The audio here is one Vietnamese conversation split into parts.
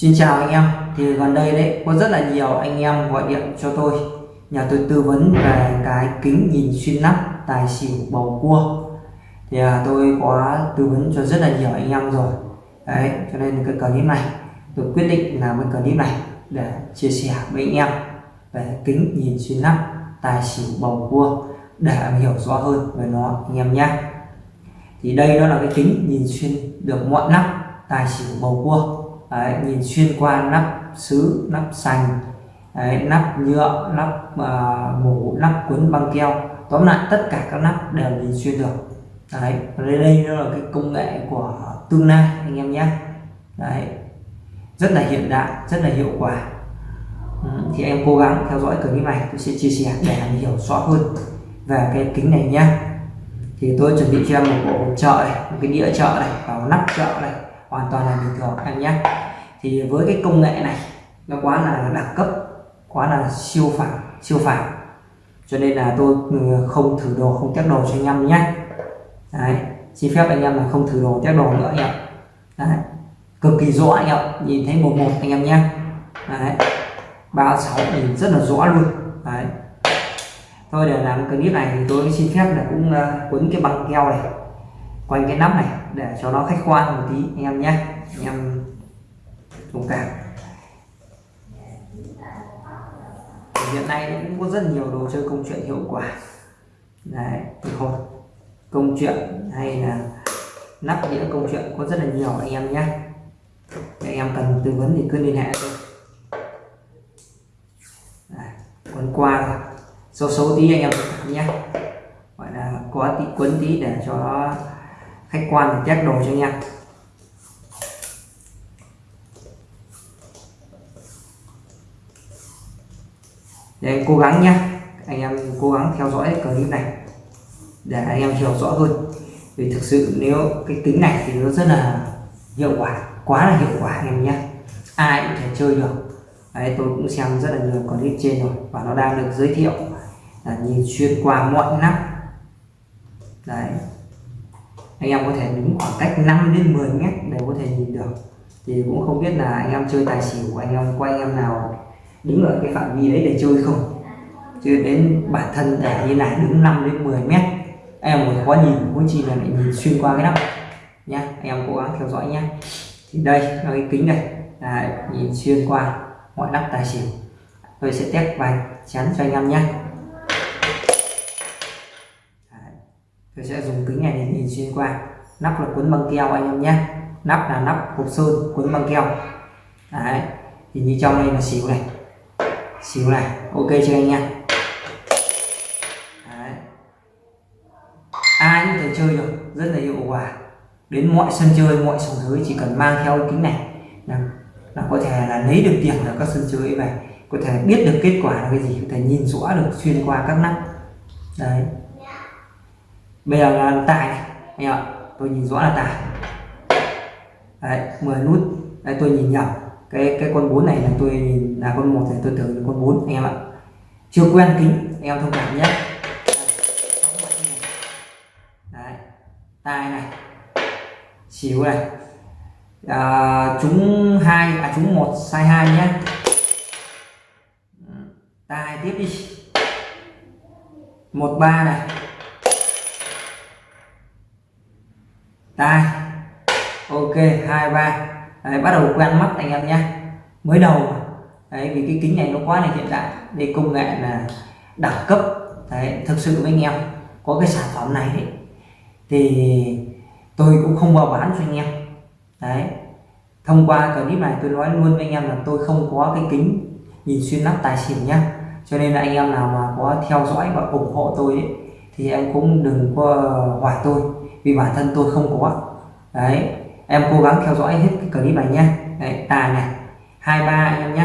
Xin chào anh em. Thì gần đây đấy có rất là nhiều anh em gọi điện cho tôi. Nhờ tôi tư vấn về cái kính nhìn xuyên nắp tài xỉu bầu cua. Thì à, tôi có tư vấn cho rất là nhiều anh em rồi. Đấy cho nên cái clip này tôi quyết định làm cái clip này để chia sẻ với anh em về kính nhìn xuyên nắp tài xỉu bầu cua để em hiểu rõ hơn về nó anh em nhé. Thì đây đó là cái kính nhìn xuyên được mọi nắp tài xỉu bầu cua đấy, nhìn xuyên qua nắp sứ nắp sành đấy, nắp nhựa nắp à, uh, mổ nắp cuốn băng keo. Tóm lại tất cả các nắp đều nhìn xuyên được. Đấy đây đây là cái công nghệ của tương lai anh em nhé. Đấy rất là hiện đại rất là hiệu quả. Ừ, thì em cố gắng theo dõi clip này tôi sẽ chia sẻ để anh hiểu rõ hơn về cái kính này nhé. Thì tôi chuẩn bị cho em một bộ chợ này một cái đĩa chợ này và một nắp chợ này hoàn toàn là bình thường em nhé. Thì với cái công nghệ này nó quá là đẳng cấp quá là siêu phẳng siêu phẳng. Cho nên là tôi ừ, không thử đồ không test đồ cho anh em nhé. Đấy xin phép anh em là không thử đồ test đồ nữa anh em. Đấy cực kỳ rõ anh em nhìn thấy một một anh em nhé. Đấy ba sáu nhìn rất là rõ luôn. Đấy. Thôi để làm clip này thì tôi xin phép là cũng uh, quấn cái băng keo này quanh cái nắp này, để cho nó khách quan một tí, anh em nhé. Anh em thông cảm hiện nay cũng có rất nhiều đồ chơi công chuyện hiệu quả. Đấy thôi công chuyện hay là nắp đĩa công chuyện có rất là nhiều, anh em nhé. Anh em cần tư vấn thì cứ liên hệ tôi. Quấn qua xấu xấu tí anh em nhé. Gọi là có tí quấn tí để cho nó khách quan để test đồ cho anh em. Để anh cố gắng nhé anh em cố gắng theo dõi clip này. Để anh em hiểu rõ hơn. Vì thực sự nếu cái tính này thì nó rất là hiệu quả, quá là hiệu quả anh em nhé ai cũng thể chơi được. Đấy, tôi cũng xem rất là nhiều clip trên rồi. Và nó đang được giới thiệu là nhìn xuyên qua mọi nắp đấy anh em có thể đứng khoảng cách 5 đến 10 mét để có thể nhìn được. Thì cũng không biết là anh em chơi tài xỉu anh em quay anh em nào đứng ở cái phạm vi đấy để chơi không? Chứ đến bản thân để như này, đứng 5 đến 10 mét. Em còn khó nhìn, cũng chỉ là lại nhìn xuyên qua cái nắp nhá. Em cố gắng theo dõi nhé thì đây là cái kính này. Là nhìn xuyên qua mọi nắp tài xỉu. Tôi sẽ test vài chắn cho anh em nhé tôi sẽ dùng kính này để nhìn xuyên qua. Nắp là cuốn băng keo anh em nhé. Nắp là nắp hộp sơn cuốn băng keo. Đấy. Thì như trong đây là xíu này. Xíu này. Ok cho anh nha ai cũng thể chơi được. Rất là hiệu quả. Đến mọi sân chơi mọi sòng giới chỉ cần mang theo kính này là, là có thể là lấy được tiền ở các sân chơi vậy có thể biết được kết quả là cái gì. Có thể nhìn rõ được xuyên qua các nắp. Đấy bây giờ là tài này. Anh ạ tôi nhìn rõ là tài. Đấy 10 nút. Đây tôi nhìn nhầm. Cái cái con bốn này là tôi nhìn là con một thì tôi tưởng là con bốn anh em ạ. Chưa quen kính anh em thông cảm nhé. Đấy. tai này. Xíu này. À, chúng hai à chúng một sai hai nhé. Ừ, tai tiếp đi. Một ba này. Tai ok hai ba. Đấy, bắt đầu quen mắt anh em nhé. Mới đầu đấy vì cái kính này nó quá là hiện đại. Đây công nghệ là đẳng cấp. Đấy thực sự với anh em có cái sản phẩm này đấy, thì tôi cũng không bao bán cho anh em. Đấy. Thông qua clip này tôi nói luôn với anh em là tôi không có cái kính nhìn xuyên nắp tài xỉu nhá. Cho nên là anh em nào mà có theo dõi và ủng hộ tôi ấy, thì em cũng đừng có hỏi tôi vì bản thân tôi không có. Đấy em cố gắng theo dõi hết cái clip này nhé Đấy, tài này hai ba anh em nhé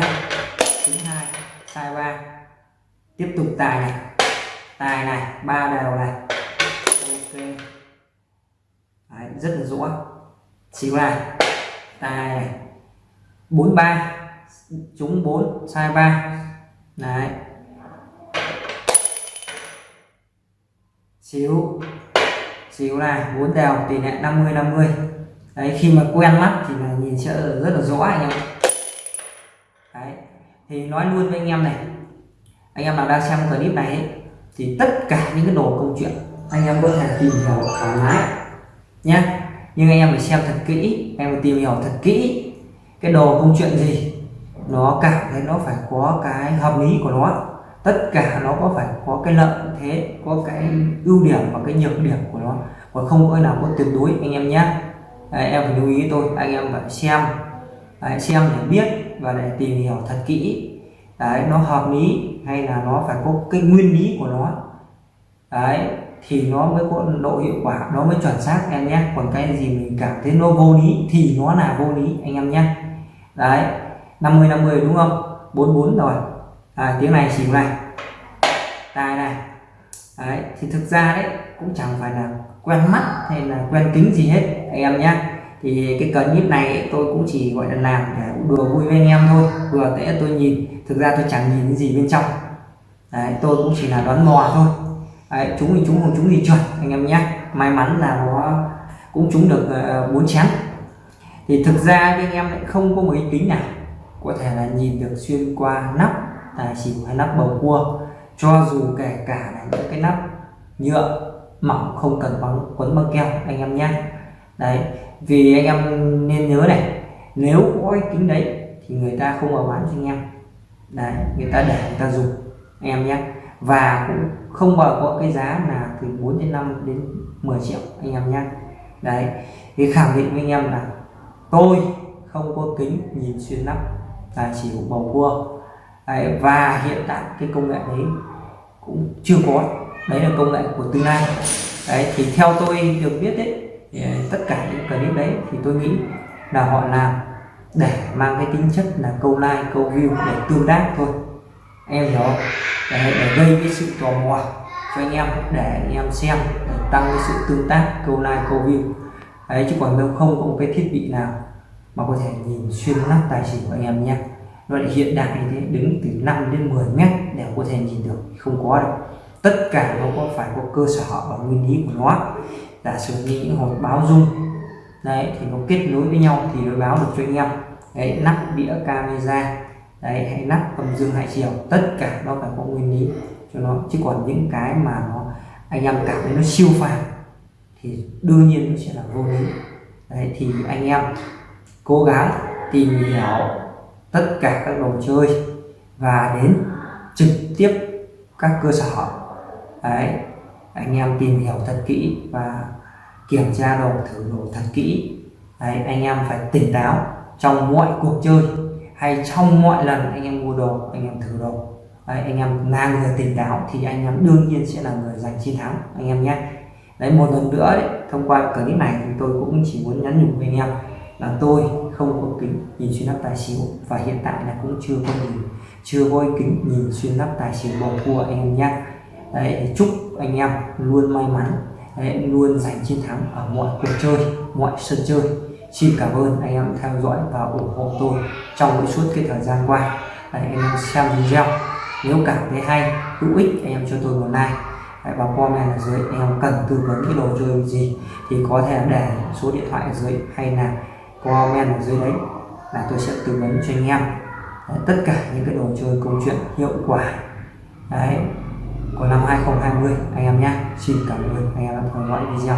thứ hai sai ba. Tiếp tục tài này tài này ba đều này. Ok. Đấy, rất là rõ. Xíu này tài này. Bốn ba. Trúng bốn sai ba. Đấy. Xíu xíu này bốn đều tỷ lệ 50 50 đấy khi mà quen mắt thì là nhìn sẽ rất là rõ anh em đấy thì nói luôn với anh em này anh em nào đang xem clip này ấy, thì tất cả những cái đồ công chuyện anh em có thể tìm hiểu thoải mái nhé nhưng anh em phải xem thật kỹ em phải tìm hiểu thật kỹ cái đồ công chuyện gì nó cảm thấy nó phải có cái hợp lý của nó tất cả nó có phải có cái lợi thế có cái ưu điểm và cái nhược điểm của nó. Và không có nào có tuyệt đối anh em nhé Đấy, em phải lưu ý tôi anh em phải xem. Đấy, xem để biết và để tìm hiểu thật kỹ. Đấy, nó hợp lý hay là nó phải có cái nguyên lý của nó. Đấy, thì nó mới có độ hiệu quả nó mới chuẩn xác em nhé còn cái gì mình cảm thấy nó vô lý thì nó là vô lý anh em nhé đấy 50 50 đúng không? 44 rồi à, tiếng này xỉu này. Tai này. Đấy thì thực ra đấy cũng chẳng phải là quen mắt hay là quen kính gì hết anh em nhé thì cái clip này tôi cũng chỉ gọi là làm để đùa vui với anh em thôi vừa để tôi nhìn. Thực ra tôi chẳng nhìn gì bên trong. Đấy tôi cũng chỉ là đoán mò thôi. Đấy, chúng thì chúng không chúng thì chuẩn anh em nhé may mắn là nó cũng trúng được ờ, bốn uh, chén. Thì thực ra anh em lại không có một cái kính nào. Có thể là nhìn được xuyên qua nắp tài xỉu hay nắp bầu cua. Cho dù kể cả là những cái nắp nhựa mỏng không cần bóng, quấn băng keo, anh em nhé. Đấy, vì anh em nên nhớ này, nếu có cái kính đấy thì người ta không vào bán cho anh em. Đấy, người ta để, người ta dùng, anh em nhé. Và cũng không bao có cái giá là từ 4 đến 5 đến 10 triệu, anh em nhé. Đấy, thì khẳng định với anh em là tôi không có kính nhìn xuyên nắp tài xỉu bầu cua đấy, và hiện tại cái công nghệ đấy cũng chưa có. Đấy là công nghệ của tương lai. Đấy thì theo tôi được biết đấy thì tất cả những clip đấy thì tôi nghĩ là họ làm để mang cái tính chất là câu like câu view để tương tác thôi. Em hiểu không? Để, để gây cái sự tò mò cho anh em để anh em xem để tăng cái sự tương tác câu like câu view. Đấy chứ còn đâu không có một cái thiết bị nào mà có thể nhìn xuyên nắp tài xỉu của anh em nhé loại hiện đại như thế, đứng từ 5 đến 10 mét đều có thể nhìn được không có đâu. Tất cả nó có phải có cơ sở và nguyên lý của nó. Giả sử như những hộp báo dung đấy, thì nó kết nối với nhau thì nó báo được cho anh em. Đấy, nắp đĩa camera, đấy, hay nắp âm dương hai chiều tất cả nó phải có nguyên lý cho nó. Chứ còn những cái mà nó, anh em cảm thấy nó siêu phàm thì đương nhiên nó sẽ là vô lý. Đấy, thì anh em cố gắng tìm hiểu tất cả các đồ chơi và đến trực tiếp các cơ sở. Đấy anh em tìm hiểu thật kỹ và kiểm tra đồ thử đồ thật kỹ. Đấy anh em phải tỉnh táo trong mọi cuộc chơi hay trong mọi lần anh em mua đồ anh em thử đồ. Đấy, anh em là người tỉnh táo thì anh em đương nhiên sẽ là người giành chiến thắng anh em nhé. Đấy một lần nữa đấy, thông qua clip này thì tôi cũng chỉ muốn nhắn nhủ với anh em là tôi không có kính nhìn xuyên lắp tài xỉu và hiện tại là cũng chưa có nhìn chưa có kính nhìn xuyên lắp tài xỉu bầu cua anh em nhé. Đấy chúc anh em luôn may mắn đấy, luôn giành chiến thắng ở mọi cuộc chơi mọi sân chơi. Xin cảm ơn anh em theo dõi và ủng hộ tôi trong suốt cái thời gian qua. Đấy, anh em xem video. Nếu cảm thấy hay hữu ích anh em cho tôi một like. Đấy, và comment ở dưới anh em cần tư vấn cái đồ chơi gì thì có thể để số điện thoại ở dưới hay là comment ở dưới đấy là tôi sẽ tư vấn cho anh em đấy, tất cả những cái đồ chơi câu chuyện hiệu quả. Đấy của năm 2020 anh em nhé. Xin cảm ơn anh em đã theo dõi video.